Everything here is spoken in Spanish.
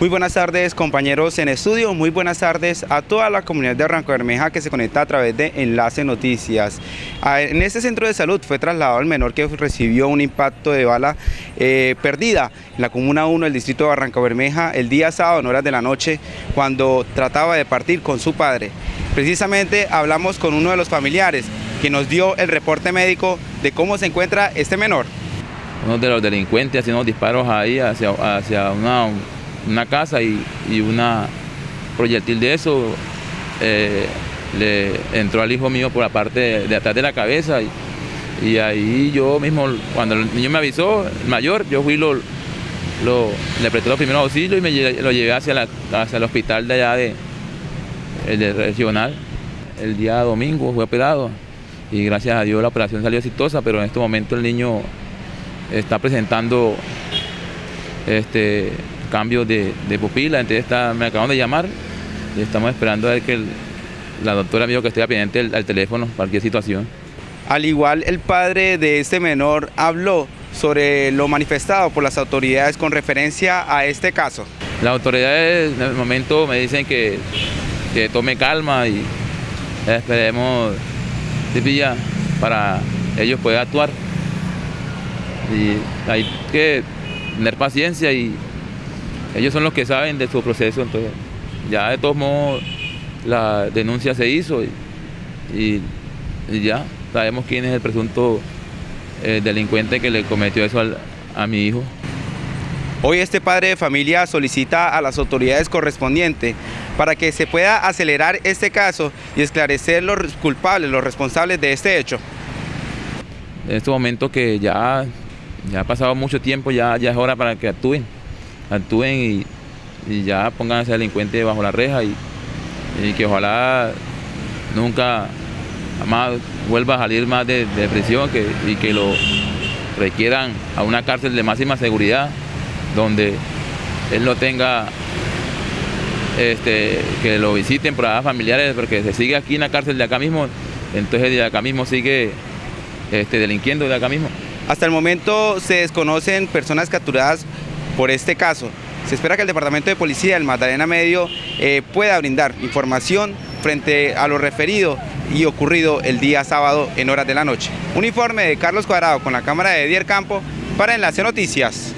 Muy buenas tardes compañeros en estudio, muy buenas tardes a toda la comunidad de Arranco Bermeja que se conecta a través de Enlace Noticias. En este centro de salud fue trasladado el menor que recibió un impacto de bala eh, perdida en la Comuna 1 del distrito de Barranca Bermeja el día sábado en horas de la noche cuando trataba de partir con su padre. Precisamente hablamos con uno de los familiares que nos dio el reporte médico de cómo se encuentra este menor. Uno de los delincuentes haciendo disparos ahí hacia, hacia una una casa y, una proyectil de eso eh, le entró al hijo mío por la parte de, atrás de la cabeza y, ahí yo mismo, cuando el niño me avisó, el mayor, yo fui, lo, le presté los primeros auxilios y me lo llevé hacia, la, hacia el hospital de allá de, el regional. El día domingo fue operado y gracias a Dios la operación salió exitosa, pero en este momento el niño está presentando este, cambios de, pupila, entonces está, me acaban de llamar y estamos esperando a ver que la doctora me dijo que esté pendiente al, teléfono, cualquier situación. Al igual el padre de este menor habló sobre lo manifestado por las autoridades con referencia a este caso. Las autoridades en el momento me dicen que, que tome calma y esperemos para ellos poder actuar. Y hay que tener paciencia y ellos son los que saben de su proceso, entonces ya de todos modos la denuncia se hizo y, ya sabemos quién es el presunto eh, delincuente que le cometió eso a mi hijo. Hoy este padre de familia solicita a las autoridades correspondientes para que se pueda acelerar este caso y esclarecer los culpables, los responsables de este hecho. En este momento que ya, ya ha pasado mucho tiempo, ya, ya es hora para que actúen actúen y, ya pongan a ese delincuente bajo la reja y, que ojalá nunca más vuelva a salir más de, prisión y que lo requieran a una cárcel de máxima seguridad donde él no tenga este, que lo visiten por familiares porque se sigue aquí en la cárcel de acá mismo entonces de acá mismo sigue este, delinquiendo de acá mismo. Hasta el momento se desconocen personas capturadas por este caso. Se espera que el Departamento de Policía del Magdalena Medio eh, pueda brindar información frente a lo referido y ocurrido el día sábado en horas de la noche. Un informe de Carlos Cuadrado con la cámara de Dier Campo para Enlace Noticias.